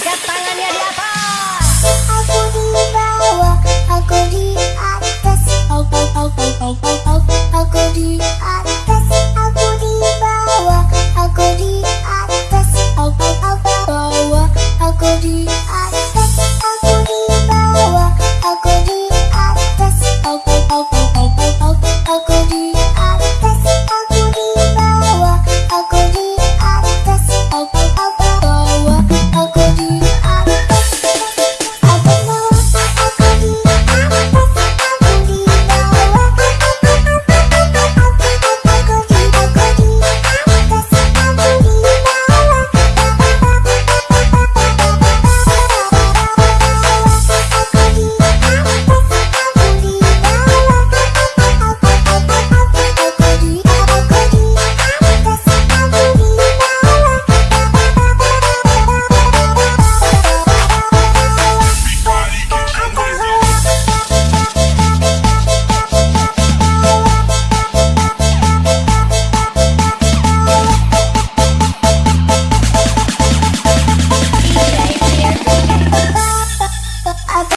Get.